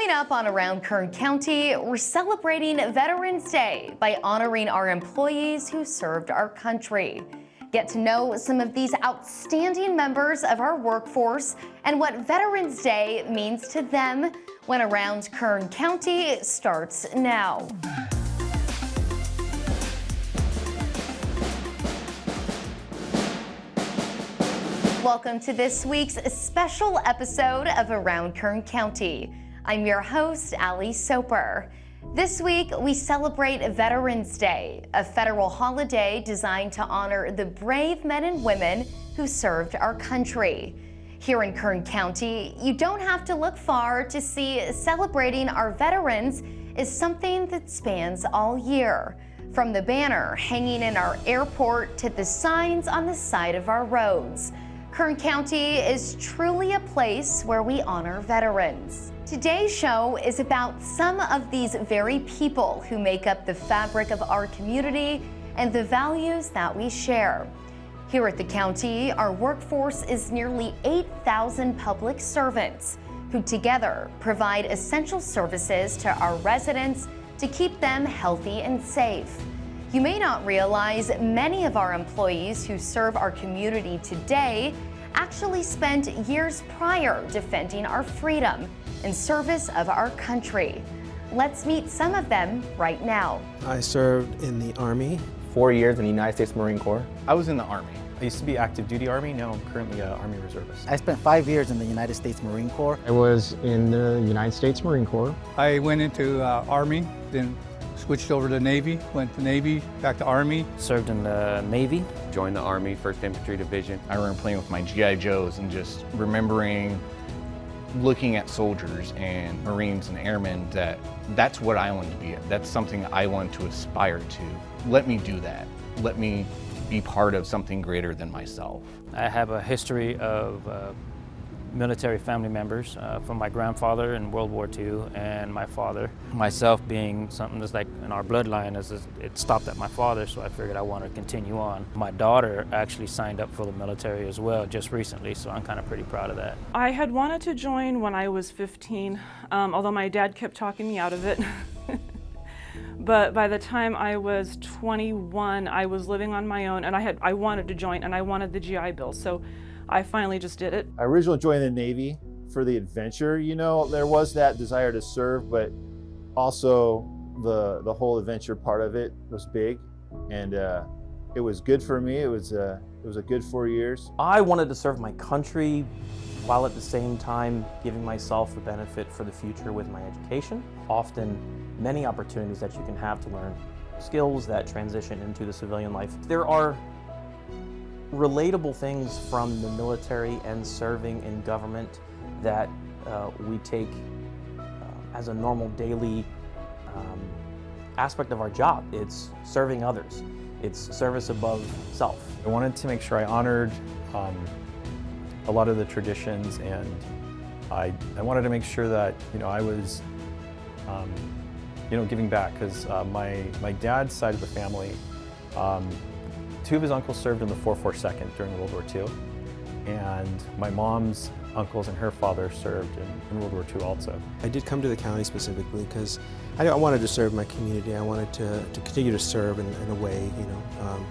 Coming up on Around Kern County, we're celebrating Veterans Day by honoring our employees who served our country. Get to know some of these outstanding members of our workforce and what Veterans Day means to them when Around Kern County starts now. Welcome to this week's special episode of Around Kern County. I'm your host, Ali Soper. This week, we celebrate Veterans Day, a federal holiday designed to honor the brave men and women who served our country. Here in Kern County, you don't have to look far to see celebrating our veterans is something that spans all year. From the banner hanging in our airport to the signs on the side of our roads. Kern County is truly a place where we honor veterans. Today's show is about some of these very people who make up the fabric of our community and the values that we share. Here at the county, our workforce is nearly 8,000 public servants who together provide essential services to our residents to keep them healthy and safe. You may not realize many of our employees who serve our community today actually spent years prior defending our freedom in service of our country. Let's meet some of them right now. I served in the Army. Four years in the United States Marine Corps. I was in the Army. I used to be active duty Army, now I'm currently an Army Reservist. I spent five years in the United States Marine Corps. I was in the United States Marine Corps. I went into uh, Army, then switched over to Navy, went to Navy, back to Army. Served in the Navy. Joined the Army, 1st Infantry Division. I remember playing with my G.I. Joes and just remembering looking at soldiers and Marines and airmen that that's what I want to be. That's something I want to aspire to. Let me do that. Let me be part of something greater than myself. I have a history of uh, military family members uh, from my grandfather in World War II and my father. Myself being something that's like in our bloodline, is, it stopped at my father, so I figured I wanted to continue on. My daughter actually signed up for the military as well just recently, so I'm kind of pretty proud of that. I had wanted to join when I was 15, um, although my dad kept talking me out of it. but by the time I was 21, I was living on my own and I had I wanted to join and I wanted the GI Bill. So I finally just did it. I originally joined the Navy for the adventure. You know, there was that desire to serve, but also the the whole adventure part of it was big, and uh, it was good for me. It was uh, it was a good four years. I wanted to serve my country while at the same time giving myself a benefit for the future with my education. Often many opportunities that you can have to learn skills that transition into the civilian life. There are relatable things from the military and serving in government that uh, we take uh, as a normal daily um, aspect of our job. It's serving others. It's service above self. I wanted to make sure I honored um, a lot of the traditions and I, I wanted to make sure that you know I was um, you know giving back because uh, my my dad's side of the family um, Two of his uncles served in the 442nd during World War II, and my mom's uncles and her father served in, in World War II also. I did come to the county specifically because I, I, wanted to serve my community. I wanted to, to continue to serve in, in a way, you know, um,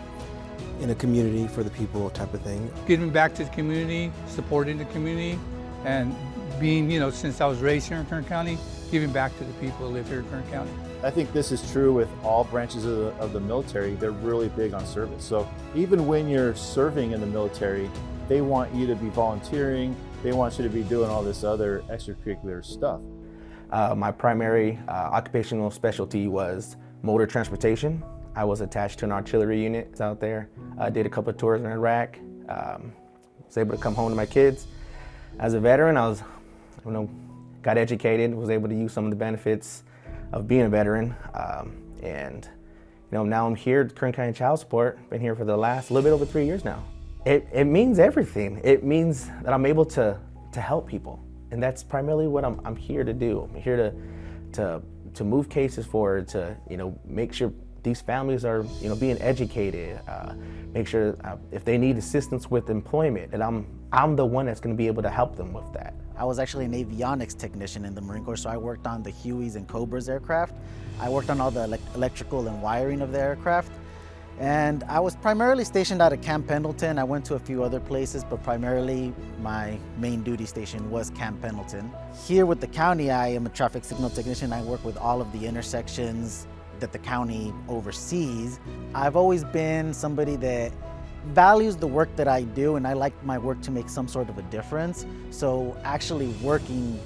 in a community for the people type of thing. Giving back to the community, supporting the community, and being, you know, since I was raised here in Kern County, giving back to the people who live here in Kern County. I think this is true with all branches of the, of the military. They're really big on service. So even when you're serving in the military, they want you to be volunteering. They want you to be doing all this other extracurricular stuff. Uh, my primary uh, occupational specialty was motor transportation. I was attached to an artillery unit out there. I did a couple of tours in Iraq. Um, was able to come home to my kids. As a veteran, I was, you know, got educated, was able to use some of the benefits of being a veteran. Um, and you know, now I'm here at Kern County Child Support, been here for the last little bit over three years now. It, it means everything. It means that I'm able to, to help people. And that's primarily what I'm, I'm here to do. I'm here to, to, to move cases forward, to you know, make sure these families are you know, being educated, uh, make sure uh, if they need assistance with employment, that I'm, I'm the one that's going to be able to help them with that. I was actually an avionics technician in the Marine Corps, so I worked on the Hueys and Cobras aircraft. I worked on all the ele electrical and wiring of the aircraft. And I was primarily stationed out of Camp Pendleton. I went to a few other places, but primarily my main duty station was Camp Pendleton. Here with the county, I am a traffic signal technician. I work with all of the intersections that the county oversees. I've always been somebody that values the work that I do and I like my work to make some sort of a difference. So actually working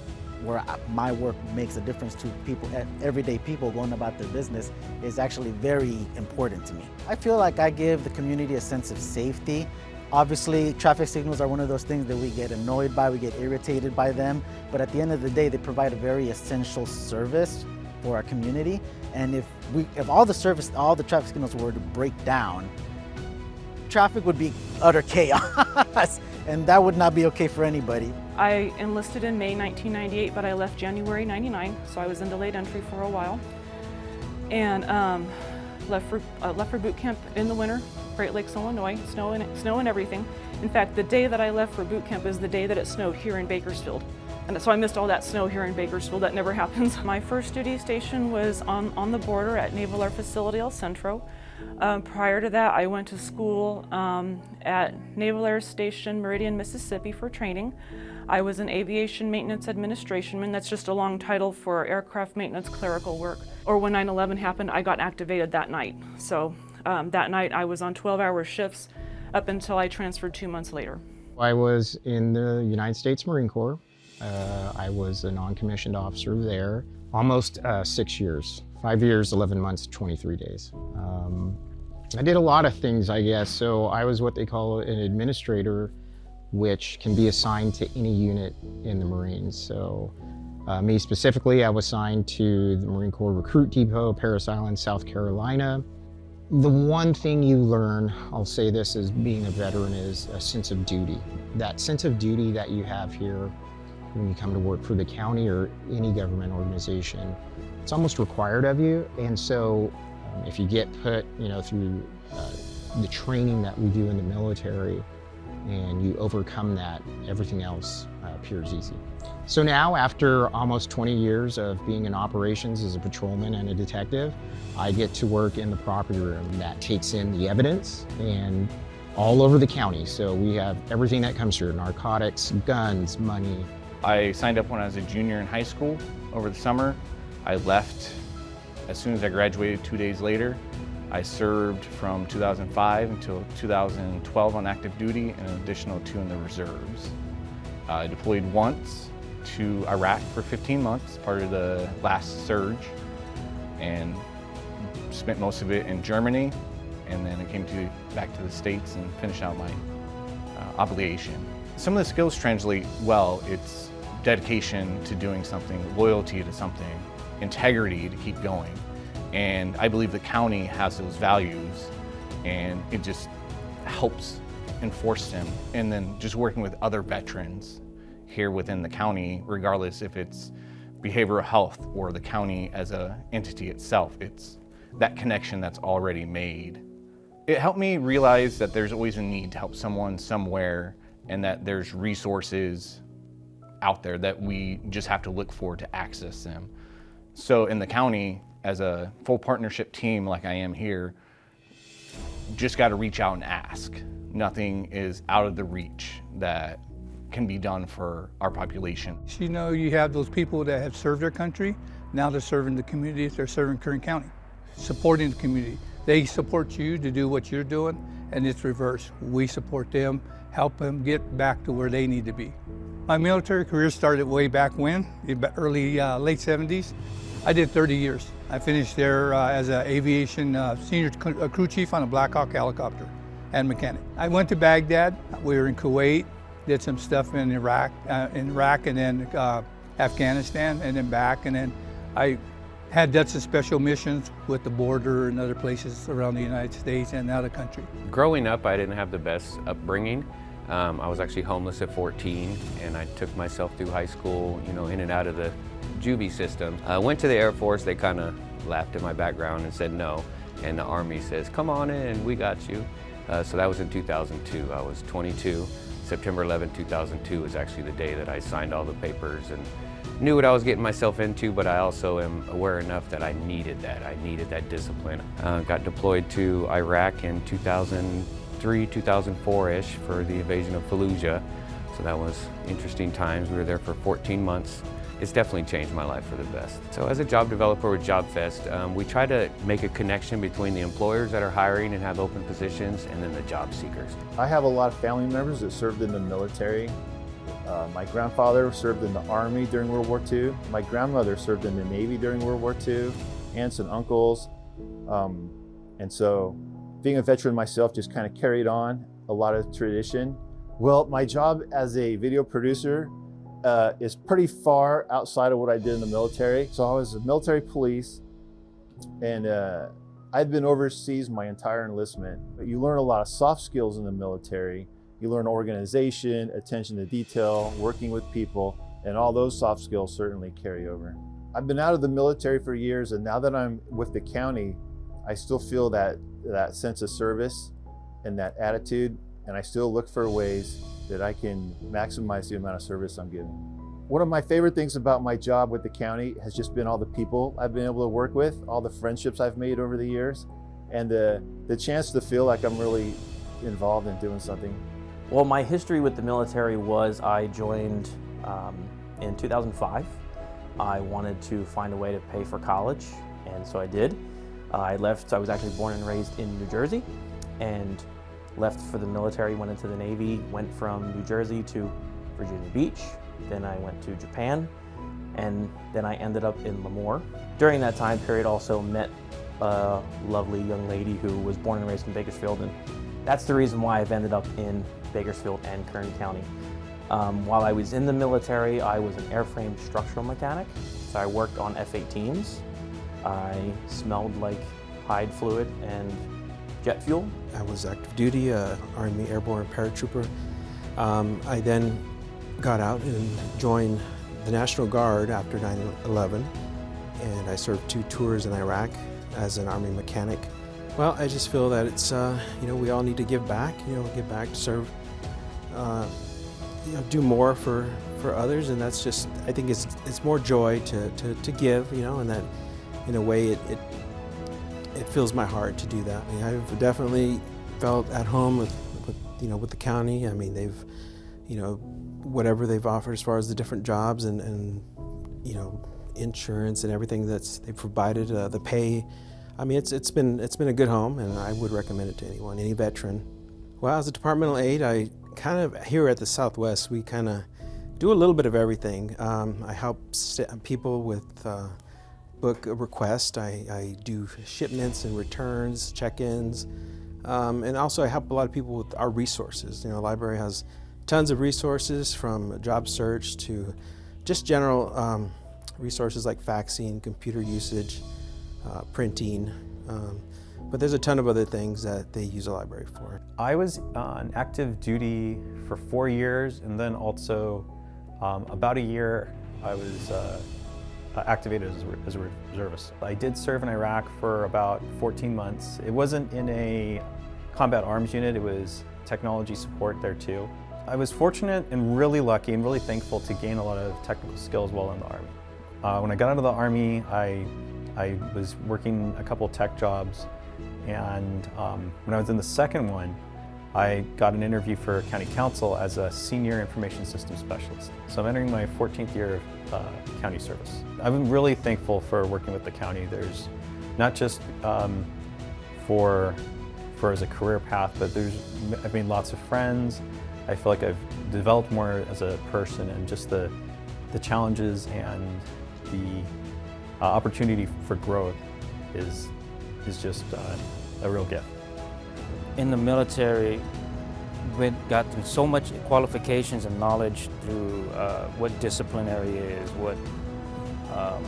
where my work makes a difference to people, everyday people going about their business is actually very important to me. I feel like I give the community a sense of safety. Obviously, traffic signals are one of those things that we get annoyed by, we get irritated by them, but at the end of the day, they provide a very essential service for our community. And if we, if all the service, all the traffic signals were to break down, traffic would be utter chaos, and that would not be okay for anybody. I enlisted in May 1998, but I left January 99, so I was in delayed entry for a while. And um, left, for, uh, left for boot camp in the winter, Great Lakes, Illinois, snow and, snow and everything. In fact, the day that I left for boot camp is the day that it snowed here in Bakersfield. And so I missed all that snow here in Bakersfield. That never happens. My first duty station was on, on the border at Naval Air Facility El Centro. Um, prior to that, I went to school um, at Naval Air Station Meridian, Mississippi for training. I was an aviation maintenance administrationman. That's just a long title for aircraft maintenance clerical work. Or when 9-11 happened, I got activated that night. So um, that night I was on 12-hour shifts up until I transferred two months later. I was in the United States Marine Corps. Uh, I was a non-commissioned officer there almost uh, six years. Five years, 11 months, 23 days. Um, I did a lot of things, I guess. So I was what they call an administrator which can be assigned to any unit in the Marines. So uh, me specifically, I was assigned to the Marine Corps Recruit Depot, Parris Island, South Carolina. The one thing you learn, I'll say this as being a veteran, is a sense of duty. That sense of duty that you have here when you come to work for the county or any government organization, it's almost required of you. And so um, if you get put, you know, through uh, the training that we do in the military, and you overcome that, everything else uh, appears easy. So now, after almost 20 years of being in operations as a patrolman and a detective, I get to work in the property room that takes in the evidence and all over the county. So we have everything that comes through, narcotics, guns, money. I signed up when I was a junior in high school over the summer. I left as soon as I graduated two days later. I served from 2005 until 2012 on active duty and an additional two in the reserves. I deployed once to Iraq for 15 months, part of the last surge, and spent most of it in Germany, and then I came to, back to the States and finished out my uh, obligation. Some of the skills translate well. It's dedication to doing something, loyalty to something, integrity to keep going. And I believe the county has those values and it just helps enforce them. And then just working with other veterans here within the county, regardless if it's behavioral health or the county as a entity itself, it's that connection that's already made. It helped me realize that there's always a need to help someone somewhere and that there's resources out there that we just have to look for to access them. So in the county, as a full partnership team like I am here, just got to reach out and ask. Nothing is out of the reach that can be done for our population. You know, you have those people that have served their country, now they're serving the community, they're serving Kern County, supporting the community. They support you to do what you're doing, and it's reverse. We support them, help them get back to where they need to be. My military career started way back when, early, uh, late 70s. I did 30 years. I finished there uh, as an aviation uh, senior uh, crew chief on a Black Hawk helicopter and mechanic. I went to Baghdad. We were in Kuwait, did some stuff in Iraq, uh, in Iraq and then uh, Afghanistan and then back. And then I had done some special missions with the border and other places around the United States and out of country. Growing up, I didn't have the best upbringing. Um, I was actually homeless at 14 and I took myself through high school, you know, in and out of the juvie system. I went to the Air Force, they kind of laughed at my background and said no. and the Army says, come on in, we got you. Uh, so that was in 2002. I was 22. September 11, 2002 was actually the day that I signed all the papers and knew what I was getting myself into, but I also am aware enough that I needed that. I needed that discipline. Uh, got deployed to Iraq in 2003, 2004-ish for the invasion of Fallujah. So that was interesting times. We were there for 14 months. It's definitely changed my life for the best. So as a job developer with JobFest, um, we try to make a connection between the employers that are hiring and have open positions and then the job seekers. I have a lot of family members that served in the military. Uh, my grandfather served in the Army during World War II. My grandmother served in the Navy during World War II, aunts and uncles. Um, and so being a veteran myself just kind of carried on a lot of tradition. Well, my job as a video producer uh, is pretty far outside of what I did in the military. So I was a military police and uh, I'd been overseas my entire enlistment. But you learn a lot of soft skills in the military. You learn organization, attention to detail, working with people, and all those soft skills certainly carry over. I've been out of the military for years and now that I'm with the county, I still feel that, that sense of service and that attitude and I still look for ways that I can maximize the amount of service I'm giving. One of my favorite things about my job with the county has just been all the people I've been able to work with, all the friendships I've made over the years, and the, the chance to feel like I'm really involved in doing something. Well, my history with the military was I joined um, in 2005. I wanted to find a way to pay for college, and so I did. I left, I was actually born and raised in New Jersey, and left for the military, went into the Navy, went from New Jersey to Virginia Beach, then I went to Japan, and then I ended up in Lemoore. During that time period also met a lovely young lady who was born and raised in Bakersfield, and that's the reason why I've ended up in Bakersfield and Kern County. Um, while I was in the military, I was an airframe structural mechanic, so I worked on F-18s. I smelled like hide fluid and jet fuel. I was active duty, uh, Army Airborne Paratrooper. Um, I then got out and joined the National Guard after 9-11 and I served two tours in Iraq as an Army mechanic. Well, I just feel that it's, uh, you know, we all need to give back, you know, give back to serve, uh, you know, do more for, for others and that's just, I think it's, it's more joy to, to, to give, you know, and that in a way it, it it fills my heart to do that. I mean, I've definitely felt at home with, with, you know, with the county. I mean, they've, you know, whatever they've offered as far as the different jobs and, and you know, insurance and everything that's they've provided, uh, the pay. I mean, it's, it's, been, it's been a good home and I would recommend it to anyone, any veteran. Well, as a departmental aide, I kind of, here at the Southwest, we kind of do a little bit of everything. Um, I help people with uh, book a request. I, I do shipments and returns, check-ins, um, and also I help a lot of people with our resources. You know, the library has tons of resources from job search to just general um, resources like faxing, computer usage, uh, printing, um, but there's a ton of other things that they use the library for. I was on active duty for four years and then also um, about a year I was uh, activated as a, as a reservist. I did serve in Iraq for about 14 months. It wasn't in a combat arms unit, it was technology support there too. I was fortunate and really lucky and really thankful to gain a lot of technical skills while in the Army. Uh, when I got out of the Army, I, I was working a couple tech jobs and um, when I was in the second one, I got an interview for County Counsel as a Senior Information Systems Specialist. So I'm entering my 14th year of uh, county service. I'm really thankful for working with the county. There's not just um, for, for as a career path, but there's, I've made lots of friends. I feel like I've developed more as a person and just the, the challenges and the uh, opportunity for growth is, is just uh, a real gift in the military, we got through so much qualifications and knowledge through uh, what disciplinary is, what um,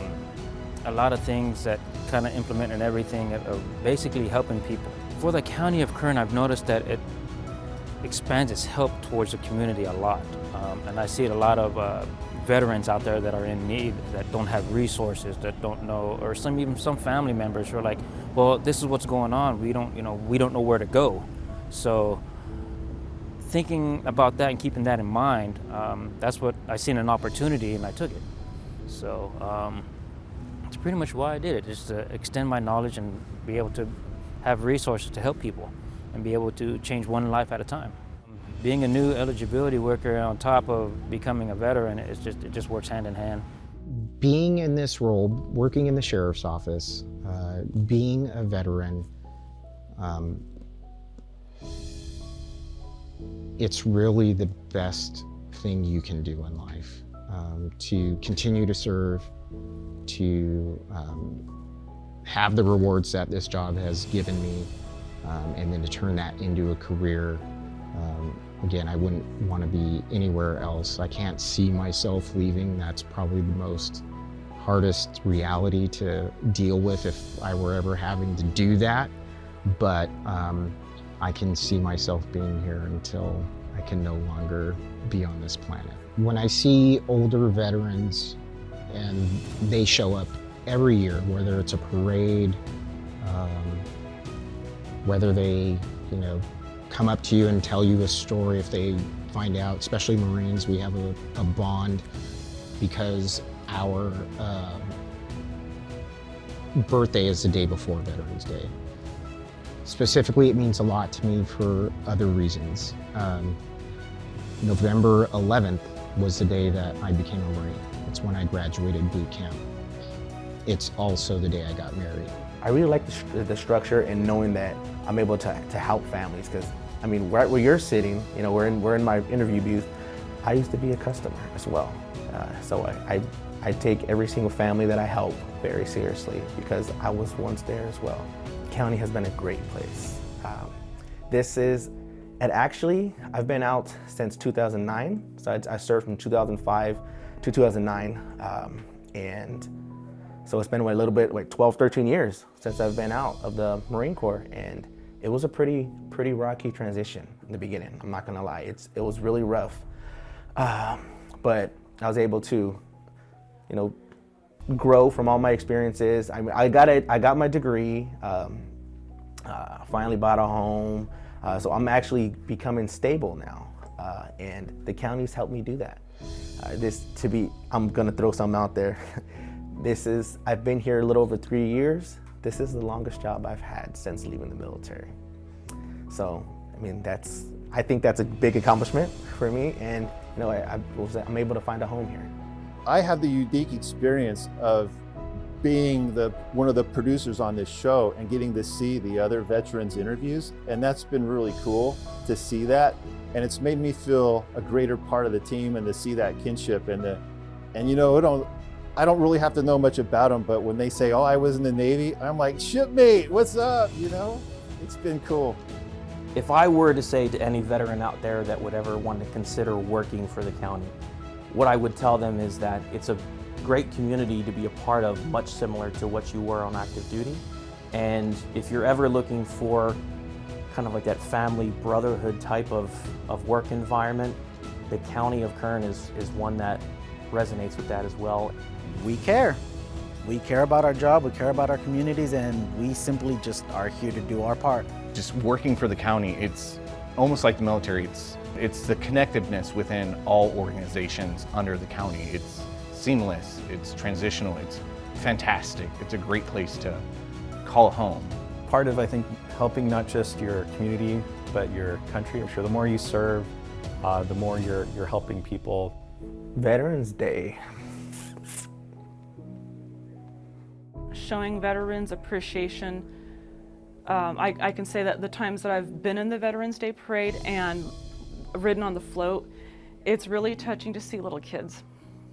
a lot of things that kind of implement and everything of basically helping people. For the County of Kern, I've noticed that it expands its help towards the community a lot. Um, and I see it a lot of uh, veterans out there that are in need, that don't have resources, that don't know, or some even some family members who are like, well, this is what's going on. We don't, you know, we don't know where to go. So thinking about that and keeping that in mind, um, that's what I seen an opportunity and I took it. So um, it's pretty much why I did it, just to extend my knowledge and be able to have resources to help people and be able to change one life at a time. Being a new eligibility worker on top of becoming a veteran, it's just, it just works hand in hand. Being in this role, working in the sheriff's office, uh, being a veteran, um, it's really the best thing you can do in life. Um, to continue to serve, to um, have the rewards that this job has given me, um, and then to turn that into a career. Um, again, I wouldn't want to be anywhere else. I can't see myself leaving. That's probably the most hardest reality to deal with if I were ever having to do that. But um, I can see myself being here until I can no longer be on this planet. When I see older veterans and they show up every year, whether it's a parade, um, whether they, you know, come up to you and tell you a story if they find out, especially Marines, we have a, a bond because our uh, birthday is the day before Veterans Day. Specifically, it means a lot to me for other reasons. Um, November 11th was the day that I became a Marine. It's when I graduated boot camp. It's also the day I got married. I really like the, the structure and knowing that I'm able to, to help families because, I mean, right where you're sitting, you know, we're in, we're in my interview booth, I used to be a customer as well. Uh, so I, I, I take every single family that I help very seriously because I was once there as well county has been a great place. Um, this is, and actually, I've been out since 2009. So I, I served from 2005 to 2009. Um, and so it's been a little bit, like 12, 13 years since I've been out of the Marine Corps. And it was a pretty, pretty rocky transition in the beginning. I'm not gonna lie, it's, it was really rough. Um, but I was able to, you know, grow from all my experiences. I, I got it. I got my degree. Um, uh, finally bought a home. Uh, so I'm actually becoming stable now, uh, and the county's helped me do that. Uh, this to be, I'm gonna throw something out there. this is, I've been here a little over three years. This is the longest job I've had since leaving the military. So, I mean, that's, I think that's a big accomplishment for me, and you know, I, I was, I'm able to find a home here. I have the unique experience of being the one of the producers on this show and getting to see the other veterans interviews and that's been really cool to see that and it's made me feel a greater part of the team and to see that kinship and the and you know it don't I don't really have to know much about them but when they say oh I was in the Navy I'm like shipmate what's up you know it's been cool if I were to say to any veteran out there that would ever want to consider working for the county what I would tell them is that it's a great community to be a part of, much similar to what you were on active duty. And if you're ever looking for kind of like that family brotherhood type of, of work environment, the County of Kern is, is one that resonates with that as well. We care. We care about our job, we care about our communities, and we simply just are here to do our part. Just working for the county, it's almost like the military. It's it's the connectiveness within all organizations under the county. It's seamless, it's transitional, it's fantastic. It's a great place to call home. Part of, I think, helping not just your community, but your country. I'm sure the more you serve, uh, the more you're, you're helping people. Veterans Day. Showing veterans appreciation. Um, I, I can say that the times that I've been in the Veterans Day Parade and ridden on the float, it's really touching to see little kids.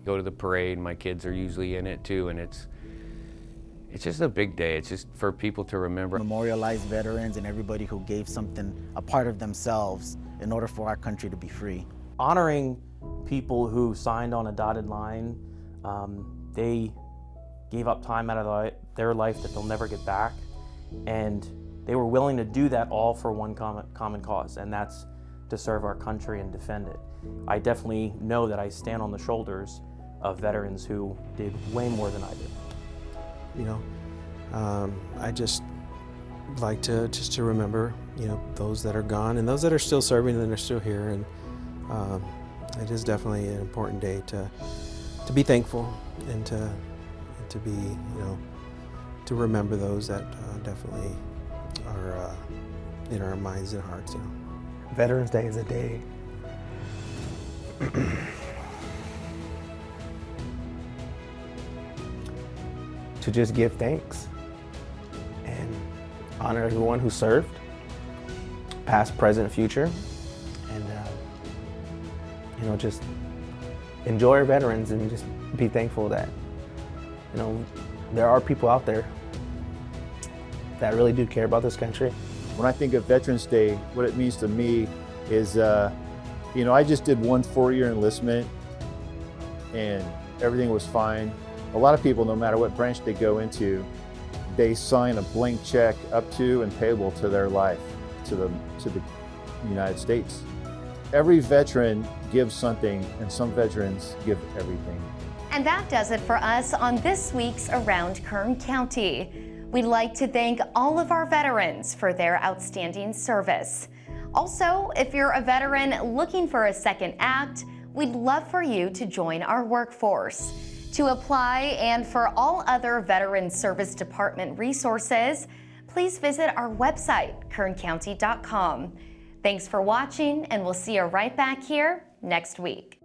Go to the parade, my kids are usually in it too, and it's it's just a big day. It's just for people to remember. Memorialize veterans and everybody who gave something, a part of themselves, in order for our country to be free. Honoring people who signed on a dotted line, um, they gave up time out of their life that they'll never get back, and they were willing to do that all for one common, common cause, and that's to serve our country and defend it. I definitely know that I stand on the shoulders of veterans who did way more than I did. You know, um, I just like to just to remember, you know, those that are gone and those that are still serving and are still here. And um, it is definitely an important day to to be thankful and to to be, you know, to remember those that uh, definitely are uh, in our minds and hearts. You know. Veterans Day is a day to just give thanks and honor everyone who served, past, present, future, and uh, you know just enjoy our veterans and just be thankful that you know there are people out there that really do care about this country. When I think of Veterans Day, what it means to me is, uh, you know, I just did one four-year enlistment and everything was fine. A lot of people, no matter what branch they go into, they sign a blank check up to and payable to their life, to the, to the United States. Every veteran gives something and some veterans give everything. And that does it for us on this week's Around Kern County. We'd like to thank all of our veterans for their outstanding service. Also, if you're a veteran looking for a second act, we'd love for you to join our workforce. To apply and for all other Veteran Service Department resources, please visit our website, kerncounty.com. Thanks for watching, and we'll see you right back here next week.